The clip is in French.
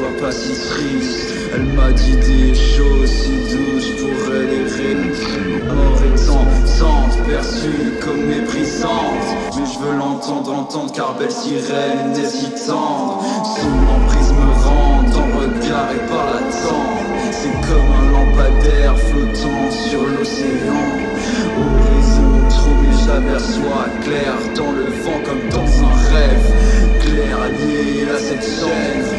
sois pas si triste. Elle m'a dit des choses si douces, je pourrais les réécrire Mort étant tente, perçue comme méprisante. Mais je veux l'entendre, entendre car belle sirène est si tendre Son emprise me rend le regard et par la tendre C'est comme un lampadaire flottant sur l'océan. Horizon troublé, j'aperçois clair dans le vent comme dans attention.